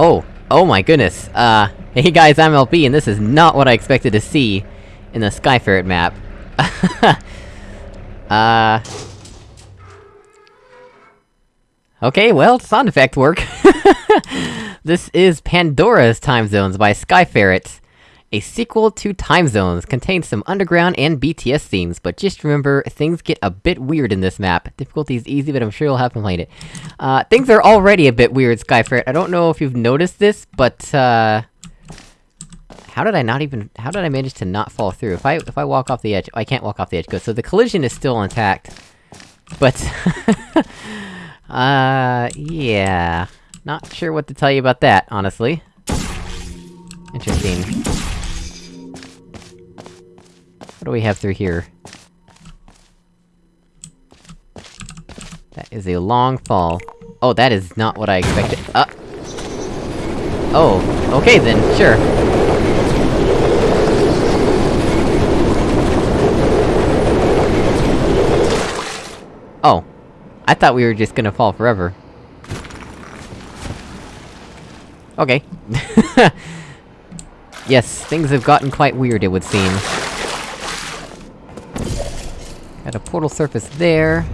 Oh, oh my goodness, uh, hey guys, I'm LB, and this is not what I expected to see in the Sky Ferret map. uh... Okay, well, sound effect work. this is Pandora's Time Zones by Sky Ferret. A sequel to Time Zones, contains some underground and BTS themes, but just remember, things get a bit weird in this map. Difficulty is easy, but I'm sure you'll have to playing it. Uh, things are already a bit weird, Sky Ferret. I don't know if you've noticed this, but, uh... How did I not even- how did I manage to not fall through? If I- if I walk off the edge- I can't walk off the edge, good. So the collision is still intact. But... Uh, yeah. Not sure what to tell you about that, honestly. Interesting. What do we have through here? That is a long fall. Oh, that is not what I expected- uh! Oh, okay then, sure. Oh. I thought we were just gonna fall forever. Okay. yes, things have gotten quite weird, it would seem. Got a portal surface there.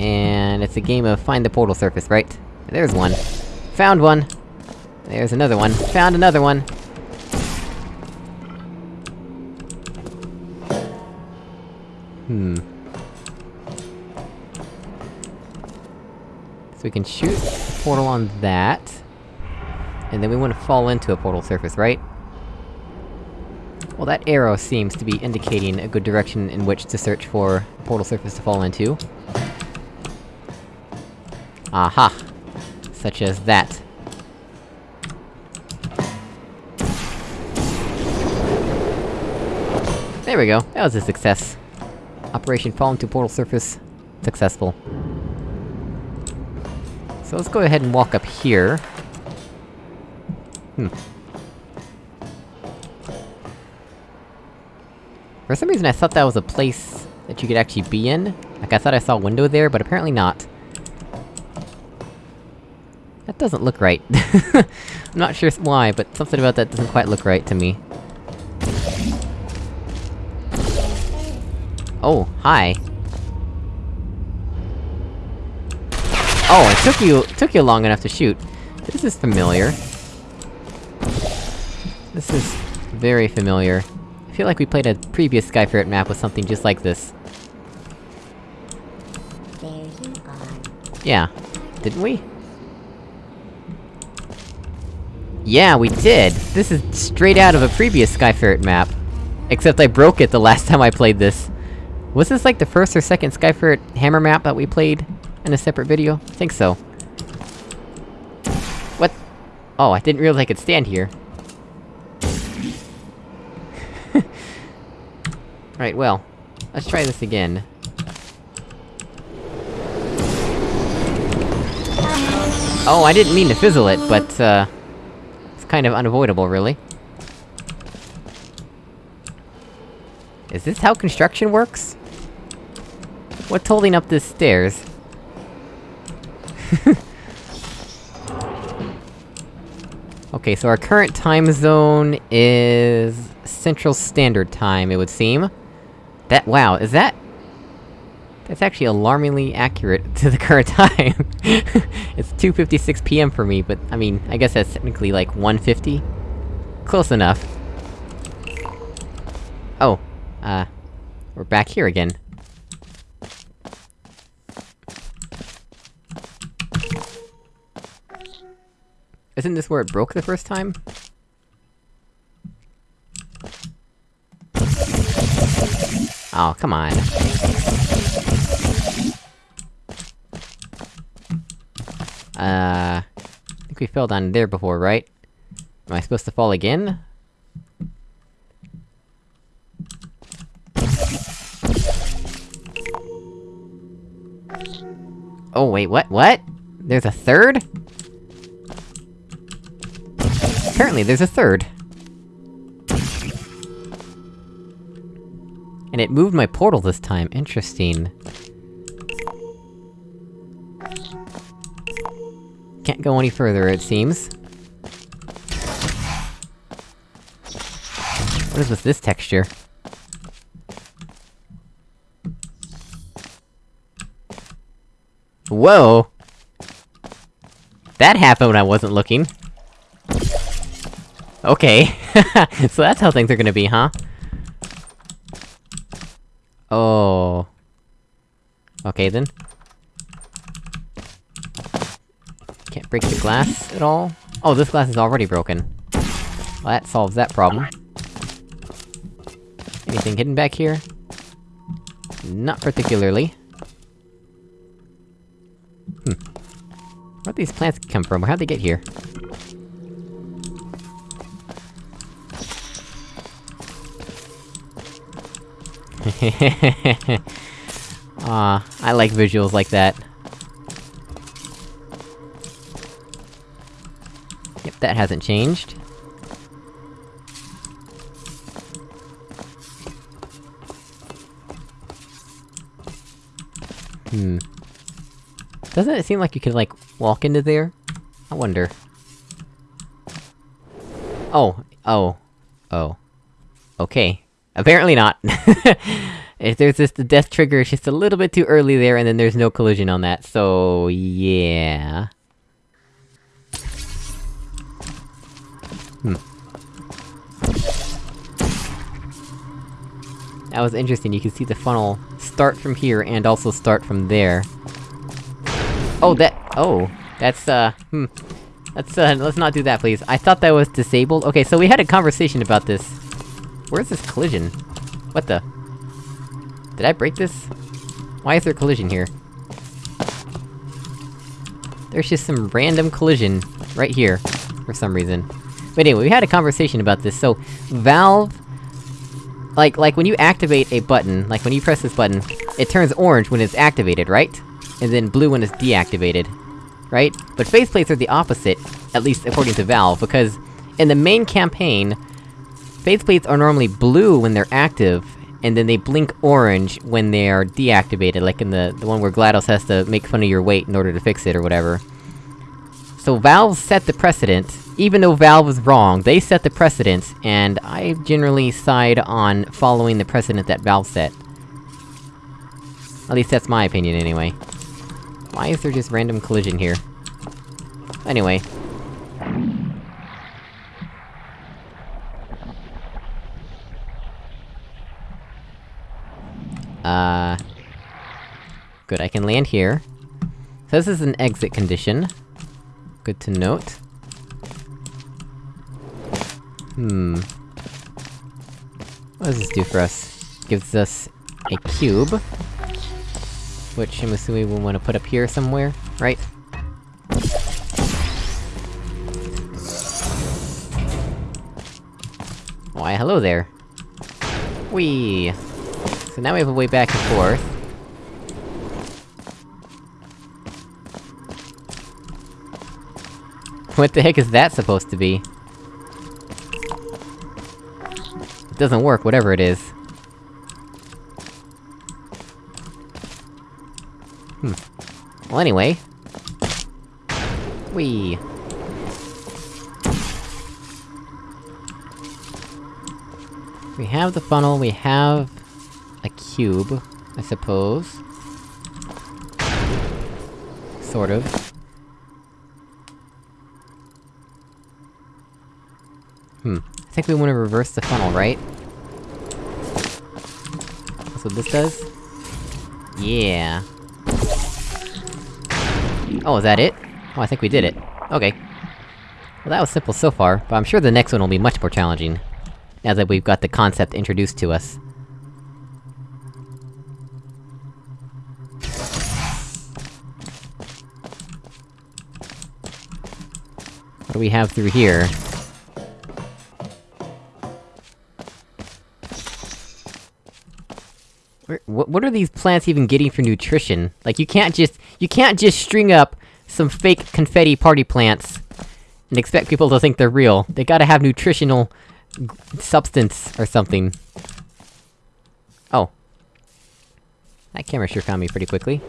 And it's a game of find the portal surface, right? There's one. Found one! There's another one. Found another one! Hmm. So we can shoot a portal on that. And then we want to fall into a portal surface, right? Well, that arrow seems to be indicating a good direction in which to search for a portal surface to fall into. Aha! Such as that. There we go, that was a success. Operation Fall into Portal Surface... successful. So let's go ahead and walk up here. Hmm. For some reason I thought that was a place that you could actually be in. Like I thought I saw a window there, but apparently not. That doesn't look right. I'm not sure why, but something about that doesn't quite look right to me. Oh, hi. Oh, it took you- took you long enough to shoot. This is familiar. This is... very familiar. I feel like we played a previous Sky Ferret map with something just like this. There you are. Yeah. Didn't we? Yeah, we did! This is straight out of a previous Sky Ferret map. Except I broke it the last time I played this. Was this like the first or second Sky Ferret hammer map that we played in a separate video? I think so. What? Oh, I didn't realize I could stand here. right, well. Let's try this again. Oh, I didn't mean to fizzle it, but, uh... It's kind of unavoidable, really. Is this how construction works? What's holding up this stairs? okay, so our current time zone is... Central Standard Time, it would seem. That- wow, is that... That's actually alarmingly accurate to the current time. it's 2.56 PM for me, but, I mean, I guess that's technically like 1.50? Close enough. Oh, uh... We're back here again. Isn't this where it broke the first time? Oh, come on. Uh... I think we fell down there before, right? Am I supposed to fall again? Oh wait, what? What? There's a third? Apparently there's a third. And it moved my portal this time, interesting. can't go any further, it seems. What is with this texture? Whoa! That happened when I wasn't looking. Okay. so that's how things are gonna be, huh? Oh... Okay then. Can't break the glass at all? Oh, this glass is already broken. Well, that solves that problem. Anything hidden back here? Not particularly. Hmm. Where'd these plants come from? How'd they get here? Ah, I like visuals like that. Yep, that hasn't changed. Hmm. Doesn't it seem like you could, like, walk into there? I wonder. Oh. Oh. Oh. Okay. Apparently not. if there's just the death trigger, it's just a little bit too early there, and then there's no collision on that, so... yeah... Hmm. That was interesting, you can see the funnel start from here, and also start from there. Oh, that- oh. That's, uh, hmm. Let's, uh, let's not do that, please. I thought that was disabled. Okay, so we had a conversation about this. Where's this collision? What the? Did I break this? Why is there a collision here? There's just some random collision right here, for some reason. But anyway, we had a conversation about this, so... Valve... Like, like when you activate a button, like when you press this button, it turns orange when it's activated, right? And then blue when it's deactivated. Right? But faceplates are the opposite, at least according to Valve, because... In the main campaign, faceplates are normally blue when they're active, and then they blink orange when they are deactivated, like in the- the one where GLaDOS has to make fun of your weight in order to fix it or whatever. So Valve set the precedent, even though Valve was wrong, they set the precedent, and I generally side on following the precedent that Valve set. At least that's my opinion, anyway. Why is there just random collision here? Anyway. Uh... Good, I can land here. So this is an exit condition. Good to note. Hmm... What does this do for us? Gives us a cube. Which I'm assuming we'll wanna put up here somewhere, right? Why, hello there! Whee! Now we have a way back and forth. What the heck is that supposed to be? It doesn't work, whatever it is. Hmm. Well anyway... Whee! We have the funnel, we have... a cube, I suppose. Sort of. Hmm. I think we wanna reverse the funnel, right? That's what this does? Yeah. Oh, is that it? Oh, I think we did it. Okay. Well, that was simple so far, but I'm sure the next one will be much more challenging. Now that we've got the concept introduced to us. We have through here? Where- What, what are these plants even getting for nutrition? Like, you can't just- you can't just string up some fake confetti party plants and expect people to think they're real. They gotta have nutritional... g- substance or something. Oh. That camera sure found me pretty quickly.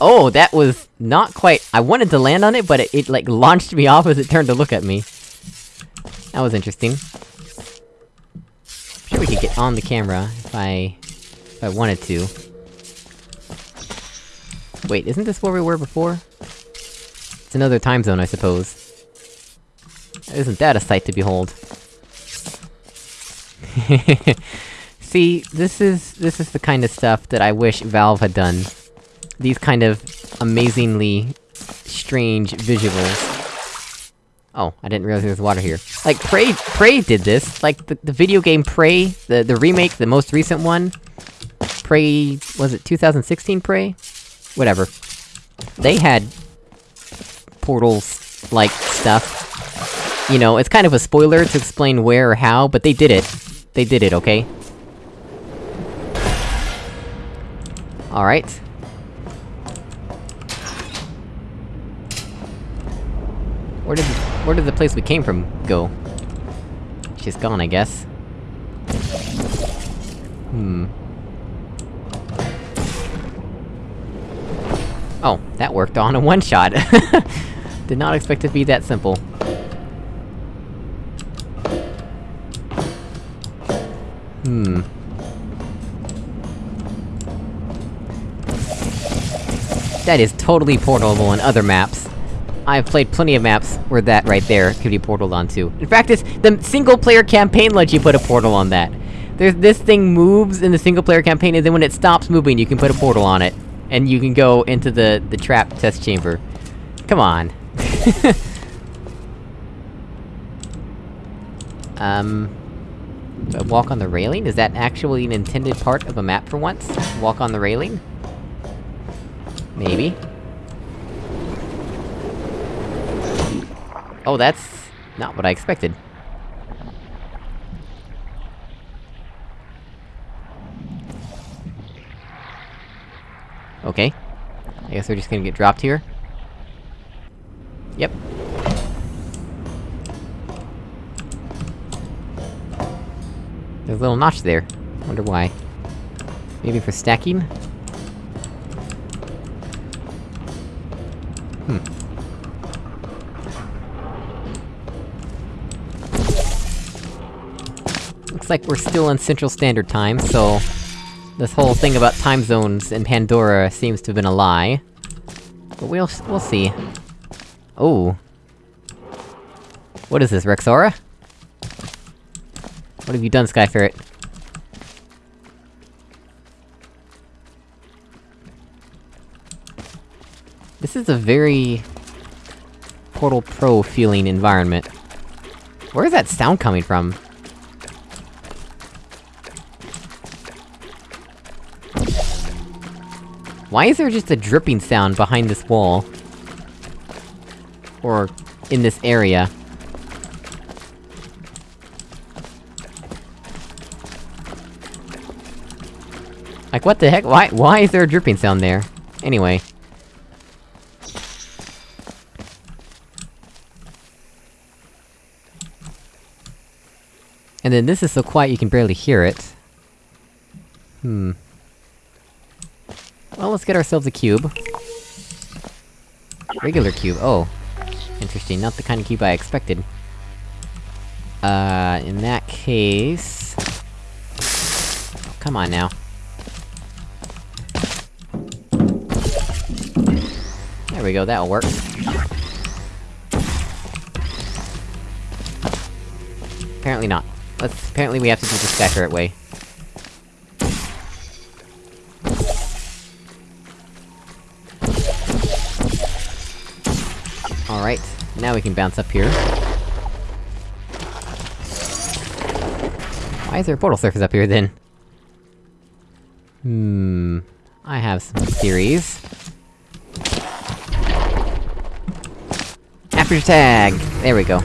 Oh, that was not quite- I wanted to land on it, but it, it, like, launched me off as it turned to look at me. That was interesting. I'm sure we could get on the camera, if I... if I wanted to. Wait, isn't this where we were before? It's another time zone, I suppose. Isn't that a sight to behold? See, this is- this is the kind of stuff that I wish Valve had done. These kind of amazingly strange visuals. Oh, I didn't realize there was water here. Like, Prey- Prey did this! Like, the, the video game Prey, the- the remake, the most recent one. Prey... was it 2016 Prey? Whatever. They had... portals-like stuff. You know, it's kind of a spoiler to explain where or how, but they did it. They did it, okay? Alright. Where did- where did the place we came from go? She's gone, I guess. Hmm. Oh, that worked on a one-shot! Did not expect it to be that simple. Hmm. That is totally portable in other maps. I've played plenty of maps where that right there could be portaled onto. In fact, it's- the single-player campaign lets you put a portal on that. There's- this thing moves in the single-player campaign, and then when it stops moving, you can put a portal on it. And you can go into the- the trap test chamber. Come on. um... walk on the railing? Is that actually an intended part of a map for once? Walk on the railing? Maybe. Oh, that's... not what I expected. Okay. I guess we're just gonna get dropped here? Yep. There's a little notch there. Wonder why. Maybe for stacking? Looks like we're still in Central Standard Time, so... This whole thing about time zones in Pandora seems to have been a lie. But we'll- we'll see. Oh. What is this, Rexaura? What have you done, Skyferret? This is a very... Portal Pro feeling environment. Where is that sound coming from? Why is there just a dripping sound behind this wall? Or... in this area? Like, what the heck? Why- why is there a dripping sound there? Anyway. And then this is so quiet you can barely hear it. Hmm. Well, let's get ourselves a cube. Regular cube, oh. Interesting, not the kind of cube I expected. Uh, in that case... Come on now. There we go, that'll work. Apparently not. Let's- apparently we have to do the Skyferret way. Alright, now we can bounce up here. Why is there a portal surface up here, then? Hmm... I have some theories. After tag! There we go.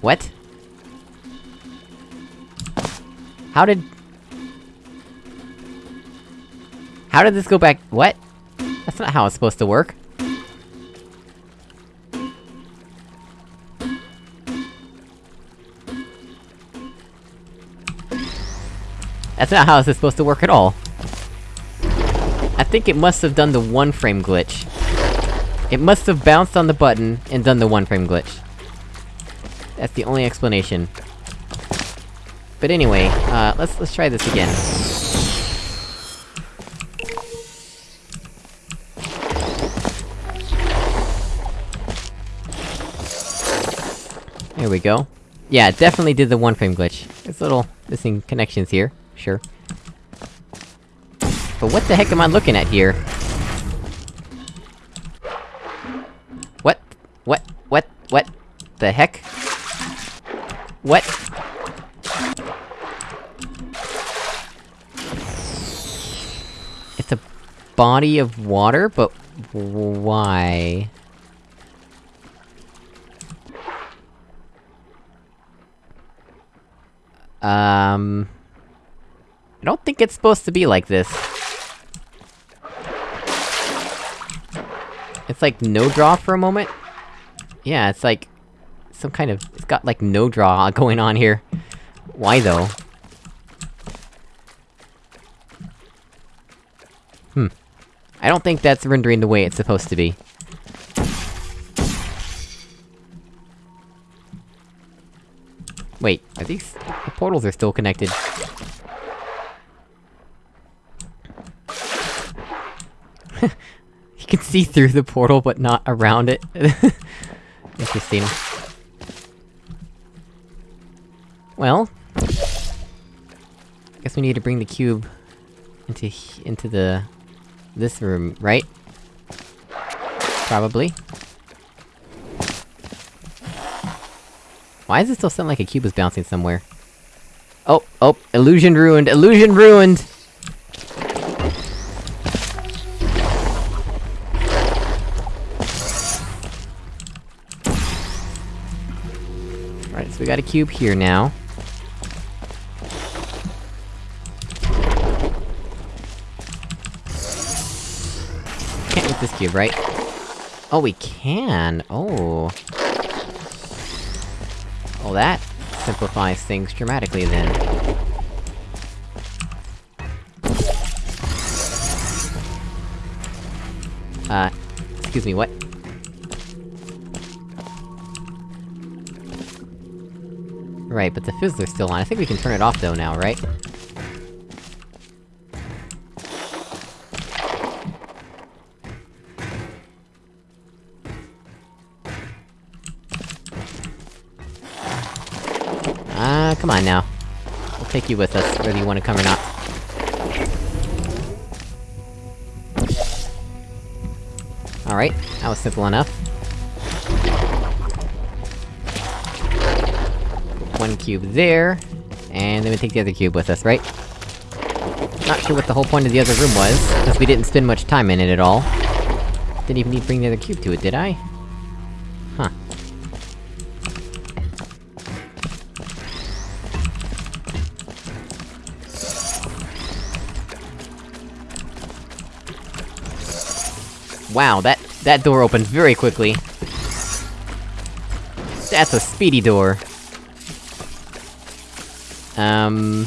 What? How did... How did this go back- what? That's not how it's supposed to work. That's not how this is supposed to work at all. I think it must have done the one-frame glitch. It must have bounced on the button, and done the one-frame glitch. That's the only explanation. But anyway, uh, let's- let's try this again. There we go. Yeah, it definitely did the one-frame glitch. There's little missing connections here, sure. But what the heck am I looking at here? What? What? What? What? The heck? What? It's a body of water, but why? Um... I don't think it's supposed to be like this. It's like no draw for a moment? Yeah, it's like... Some kind of... It's got like no draw going on here. Why though? Hmm. I don't think that's rendering the way it's supposed to be. Wait, are these... The portals are still connected. you can see through the portal, but not around it. Interesting. Well... I guess we need to bring the cube... into into the... this room, right? Probably. Why does it still sound like a cube is bouncing somewhere? Oh, oh, illusion ruined, illusion ruined! Alright, so we got a cube here now. Can't use this cube, right? Oh, we can! Oh... That simplifies things dramatically, then. Uh, excuse me, what? Right, but the fizzler's still on. I think we can turn it off though now, right? Come on now. We'll take you with us, whether you wanna come or not. Alright, that was simple enough. One cube there, and then we take the other cube with us, right? Not sure what the whole point of the other room was, because we didn't spend much time in it at all. Didn't even need to bring the other cube to it, did I? Wow, that- that door opens very quickly. That's a speedy door. Um...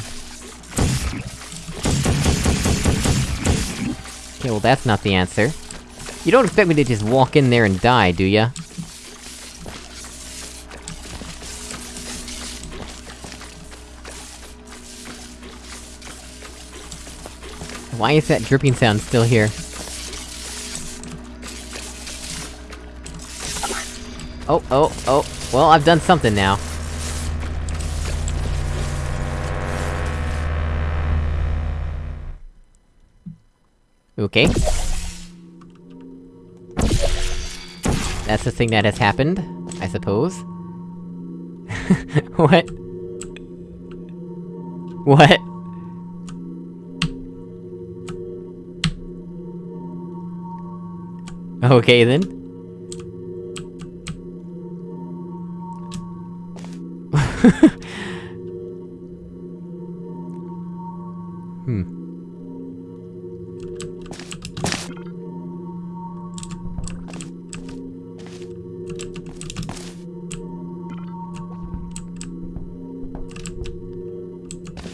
Okay, well that's not the answer. You don't expect me to just walk in there and die, do ya? Why is that dripping sound still here? Oh, oh, oh. Well, I've done something now. Okay. That's the thing that has happened, I suppose. what? What? Okay then. Hmm.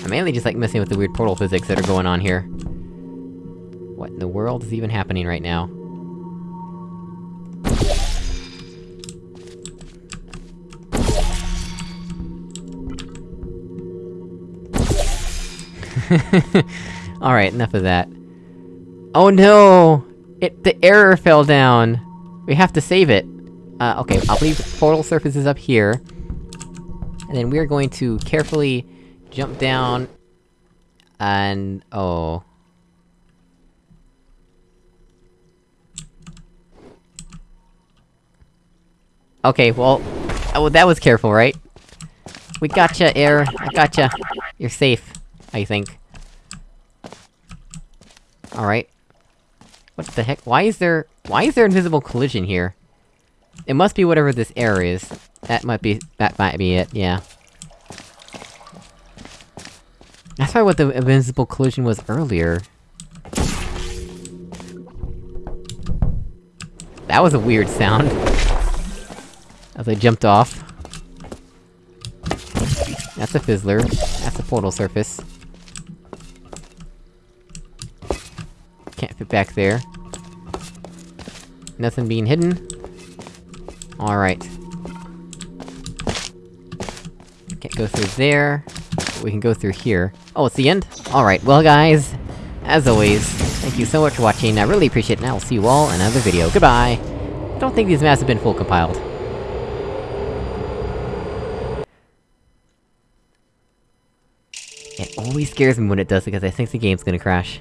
I'm mainly just like messing with the weird portal physics that are going on here. What in the world is even happening right now? Alright, enough of that. Oh no! It- the error fell down! We have to save it! Uh, okay, I'll leave portal surfaces up here. And then we're going to carefully jump down... And... oh... Okay, well... Oh, that was careful, right? We gotcha, air. I gotcha. You're safe, I think. Alright. What the heck? Why is there- why is there invisible collision here? It must be whatever this error is. That might be- that might be it, yeah. That's probably what the invisible collision was earlier. That was a weird sound. As I jumped off. That's a fizzler. That's a portal surface. Back there. Nothing being hidden. Alright. Can't go through there. We can go through here. Oh, it's the end? Alright, well guys, as always, thank you so much for watching, I really appreciate it, and I will see you all in another video. Goodbye! I don't think these maps have been full compiled. It always scares me when it does because I think the game's gonna crash.